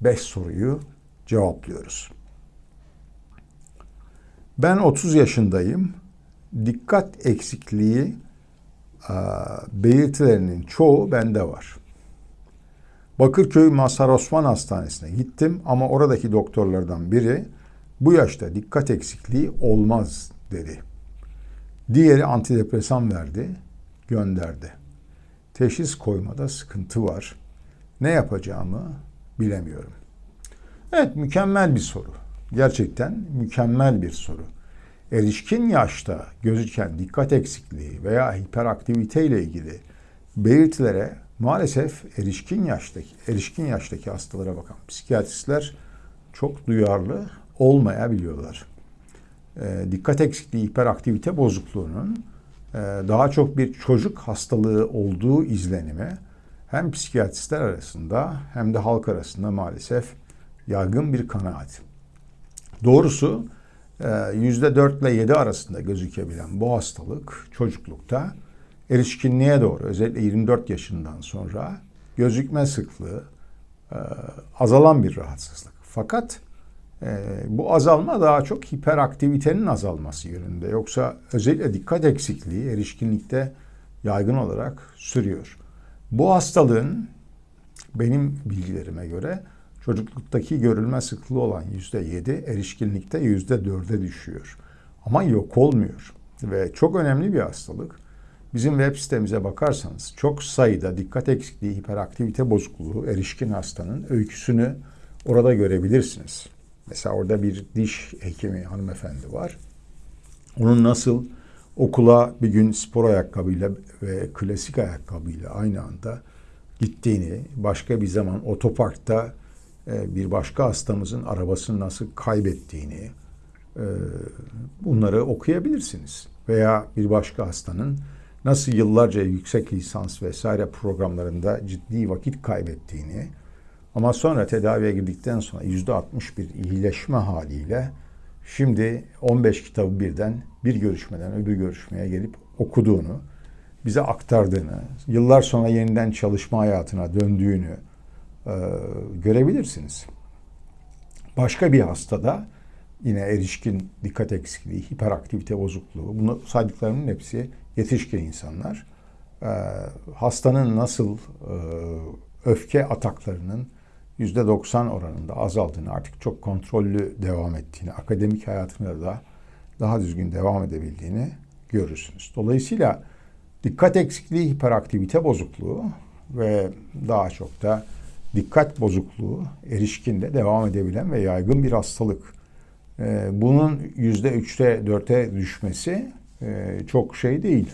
5 soruyu cevaplıyoruz. Ben 30 yaşındayım. Dikkat eksikliği belirtilerinin çoğu bende var. Bakırköy Mazhar Osman Hastanesi'ne gittim ama oradaki doktorlardan biri bu yaşta dikkat eksikliği olmaz dedi. Diğeri antidepresan verdi, gönderdi. Teşhis koymada sıkıntı var. Ne yapacağımı bilemiyorum. Evet mükemmel bir soru. Gerçekten mükemmel bir soru. Erişkin yaşta gözüken dikkat eksikliği veya hiperaktivite ile ilgili belirtilere maalesef erişkin yaştaki erişkin yaştaki hastalara bakan psikiyatristler çok duyarlı olmayabiliyorlar. E, dikkat eksikliği, hiperaktivite bozukluğunun e, daha çok bir çocuk hastalığı olduğu izlenimi hem psikiyatristler arasında hem de halk arasında maalesef yaygın bir kanaat. Doğrusu %4 ile 7 arasında gözükebilen bu hastalık çocuklukta erişkinliğe doğru özellikle 24 yaşından sonra gözükme sıklığı e, azalan bir rahatsızlık. Fakat e, bu azalma daha çok hiperaktivitenin azalması yönünde. Yoksa özellikle dikkat eksikliği erişkinlikte yaygın olarak sürüyor. Bu hastalığın benim bilgilerime göre çocukluktaki görülme sıklığı olan yüzde yedi erişkinlikte yüzde dörde düşüyor. Ama yok olmuyor ve çok önemli bir hastalık. Bizim web sitemize bakarsanız çok sayıda dikkat eksikliği, hiperaktivite bozukluğu, erişkin hastanın öyküsünü orada görebilirsiniz. Mesela orada bir diş hekimi hanımefendi var. Onun nasıl okula bir gün spor ayakkabıyla ve klasik ayakkabıyla aynı anda gittiğini, başka bir zaman otoparkta e, bir başka hastamızın arabasını nasıl kaybettiğini e, bunları okuyabilirsiniz. Veya bir başka hastanın nasıl yıllarca yüksek lisans vesaire programlarında ciddi vakit kaybettiğini ama sonra tedaviye girdikten sonra yüzde 60 bir iyileşme haliyle şimdi 15 kitabı birden bir görüşmeden öbür görüşmeye gelip okuduğunu, bize aktardığını, yıllar sonra yeniden çalışma hayatına döndüğünü e, görebilirsiniz. Başka bir hastada yine erişkin dikkat eksikliği, hiperaktivite bozukluğu, bunu saydıklarımın hepsi yetişkin insanlar. E, hastanın nasıl e, öfke ataklarının %90 oranında azaldığını, artık çok kontrollü devam ettiğini, akademik hayatında da daha düzgün devam edebildiğini görürsünüz. Dolayısıyla dikkat eksikliği, hiperaktivite bozukluğu ve daha çok da dikkat bozukluğu erişkinde devam edebilen ve yaygın bir hastalık. Ee, bunun yüzde üçte dörte düşmesi e, çok şey değil.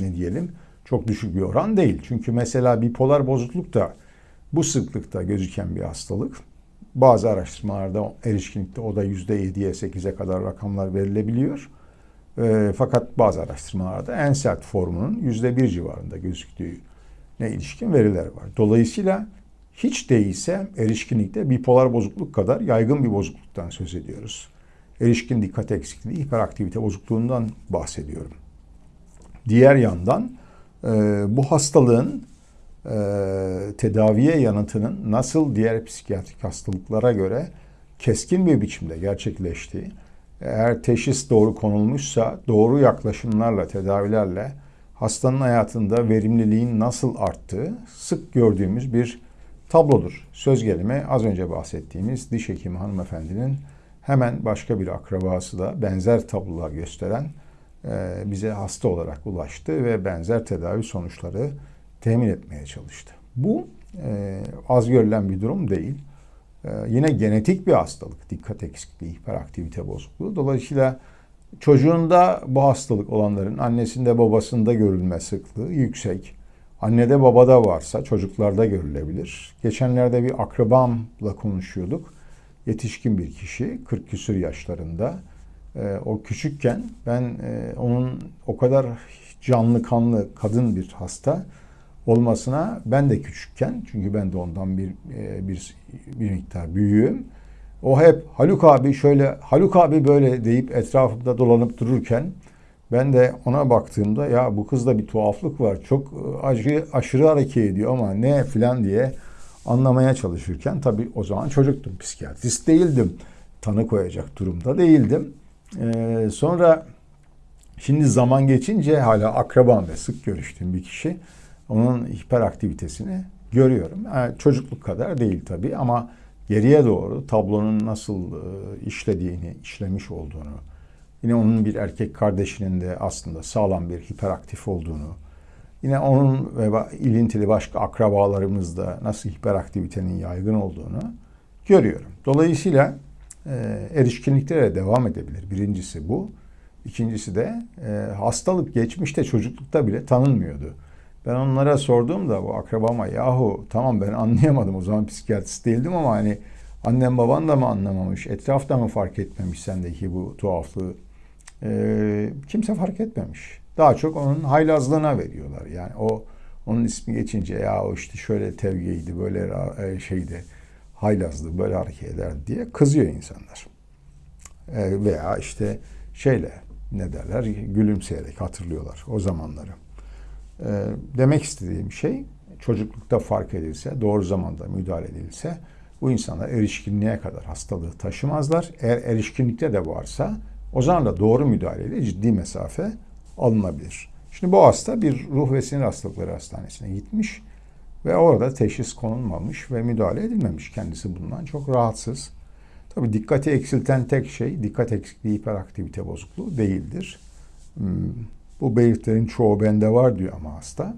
Ne diyelim? Çok düşük bir oran değil. Çünkü mesela bipolar bozukluk da bu sıklıkta gözüken bir hastalık. Bazı araştırmalarda erişkinlikte o da yüzde yediye sekize kadar rakamlar verilebiliyor. E, fakat bazı araştırmalarda en sert formunun yüzde bir civarında gözüktüğü ne ilişkin veriler var. Dolayısıyla hiç değilse erişkinlikte bipolar bozukluk kadar yaygın bir bozukluktan söz ediyoruz. Erişkin dikkat eksikliği, hiperaktivite bozukluğundan bahsediyorum. Diğer yandan e, bu hastalığın tedaviye yanıtının nasıl diğer psikiyatrik hastalıklara göre keskin bir biçimde gerçekleştiği, eğer teşhis doğru konulmuşsa doğru yaklaşımlarla, tedavilerle hastanın hayatında verimliliğin nasıl arttığı sık gördüğümüz bir tablodur. Söz gelimi az önce bahsettiğimiz diş hekimi hanımefendinin hemen başka bir akrabası da benzer tablolar gösteren e, bize hasta olarak ulaştı ve benzer tedavi sonuçları temin etmeye çalıştı. Bu e, az görülen bir durum değil. E, yine genetik bir hastalık, dikkat eksikliği, hiperaktivite bozukluğu. Dolayısıyla çocuğunda bu hastalık olanların annesinde babasında görülme sıklığı yüksek. Annede babada varsa çocuklarda görülebilir. Geçenlerde bir akrabamla konuşuyorduk. Yetişkin bir kişi 40 küsür yaşlarında. E, o küçükken ben e, onun o kadar canlı kanlı kadın bir hasta olmasına ben de küçükken çünkü ben de ondan bir e, bir bir miktar büyüğüm. O hep Haluk abi şöyle Haluk abi böyle deyip etrafımda dolanıp dururken ben de ona baktığımda ya bu kızda bir tuhaflık var. Çok e, aşırı, aşırı hareket ediyor ama ne filan diye anlamaya çalışırken tabii o zaman çocuktum, psikiyatrist değildim. Tanı koyacak durumda değildim. Ee, sonra şimdi zaman geçince hala akrabam ve sık görüştüğüm bir kişi onun hiperaktivitesini görüyorum. Yani çocukluk kadar değil tabii ama geriye doğru tablonun nasıl e, işlediğini, işlemiş olduğunu, yine onun bir erkek kardeşinin de aslında sağlam bir hiperaktif olduğunu, yine onun ve ilintili başka akrabalarımızda nasıl hiperaktivitenin yaygın olduğunu görüyorum. Dolayısıyla e, erişkinliklere devam edebilir. Birincisi bu. İkincisi de e, hastalık geçmişte çocuklukta bile tanınmıyordu. Ben onlara sorduğumda bu akrabama yahu tamam ben anlayamadım o zaman psikiyatrist değildim ama hani annem baban da mı anlamamış, etrafta mı fark etmemiş sendeki bu tuhaflığı? Ee, kimse fark etmemiş. Daha çok onun haylazlığına veriyorlar. Yani o onun ismi geçince ya o işte şöyle tevgiydi, böyle e, şeydi, haylazdı, böyle hareket eder diye kızıyor insanlar. Ee, veya işte şeyle ne derler gülümseyerek hatırlıyorlar o zamanları. Ee, demek istediğim şey çocuklukta fark edilse, doğru zamanda müdahale edilse bu insanlar erişkinliğe kadar hastalığı taşımazlar. Eğer erişkinlikte de varsa o zaman da doğru müdahaleyle ciddi mesafe alınabilir. Şimdi bu hasta bir ruh ve sinir hastalıkları hastanesine gitmiş ve orada teşhis konulmamış ve müdahale edilmemiş. Kendisi bundan çok rahatsız. Tabi dikkati eksilten tek şey dikkat eksikliği hiperaktivite bozukluğu değildir. Bu belirtilerin çoğu bende var diyor ama hasta.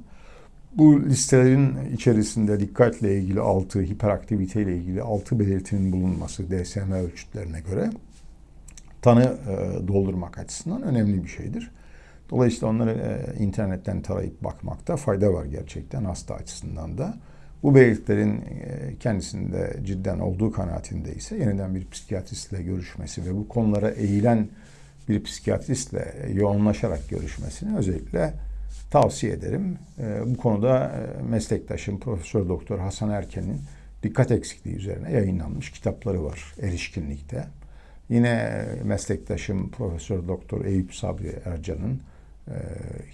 Bu listelerin içerisinde dikkatle ilgili 6, hiperaktivite ile ilgili 6 belirtinin bulunması DSM ölçütlerine göre tanı e, doldurmak açısından önemli bir şeydir. Dolayısıyla onları e, internetten tarayıp bakmakta fayda var gerçekten hasta açısından da. Bu belirtilerin e, kendisinde cidden olduğu kanaatinde ise yeniden bir psikiyatristle görüşmesi ve bu konulara eğilen bir psikiyatristle yoğunlaşarak görüşmesini özellikle tavsiye ederim. E, bu konuda e, meslektaşım Profesör Doktor Hasan Erken'in dikkat eksikliği üzerine yayınlanmış kitapları var erişkinlikte. Yine meslektaşım Profesör Doktor Eyüp Sabri Ercan'ın e,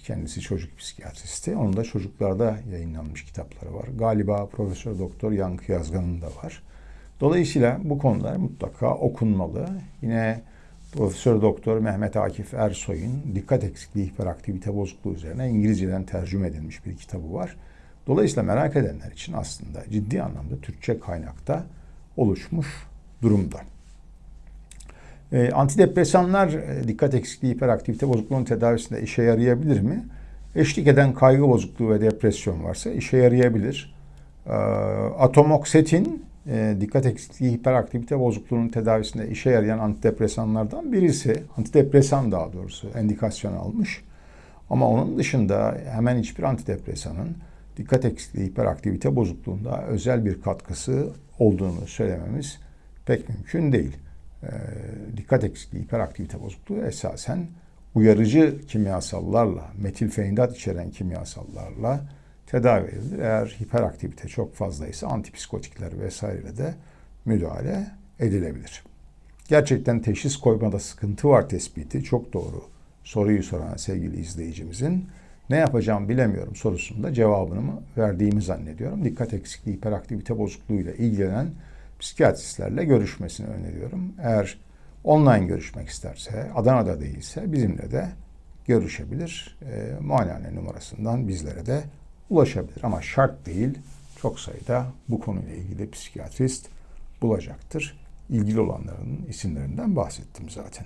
kendisi çocuk psikiyatristi. Onun da çocuklarda yayınlanmış kitapları var. Galiba Profesör Doktor Yankı Yazgan'ın da var. Dolayısıyla bu konular mutlaka okunmalı. Yine Profesör Doktor Mehmet Akif Ersoy'un dikkat eksikliği hiperaktivite bozukluğu üzerine İngilizceden tercüme edilmiş bir kitabı var. Dolayısıyla merak edenler için aslında ciddi anlamda Türkçe kaynakta oluşmuş durumda. E, antidepresanlar dikkat eksikliği hiperaktivite bozukluğunun tedavisinde işe yarayabilir mi? Eşlik eden kaygı bozukluğu ve depresyon varsa işe yarayabilir. E, atomoksetin e, dikkat eksikliği hiperaktivite bozukluğunun tedavisinde işe yarayan antidepresanlardan birisi. Antidepresan daha doğrusu endikasyon almış. Ama onun dışında hemen hiçbir antidepresanın dikkat eksikliği hiperaktivite bozukluğunda özel bir katkısı olduğunu söylememiz pek mümkün değil. E, dikkat eksikliği hiperaktivite bozukluğu esasen uyarıcı kimyasallarla, metilfeindat içeren kimyasallarla tedavi edilir. Eğer hiperaktivite çok fazlaysa antipsikotikler vesaireyle de müdahale edilebilir. Gerçekten teşhis koymada sıkıntı var tespiti çok doğru. Soruyu soran sevgili izleyicimizin ne yapacağım bilemiyorum sorusunda cevabını verdiğimi zannediyorum. Dikkat eksikliği, hiperaktivite bozukluğuyla ilgilenen psikiyatristlerle görüşmesini öneriyorum. Eğer online görüşmek isterse, Adana'da değilse bizimle de görüşebilir. E, muayenehane numarasından bizlere de ulaşabilir. Ama şart değil, çok sayıda bu konuyla ilgili psikiyatrist bulacaktır. İlgili olanların isimlerinden bahsettim zaten.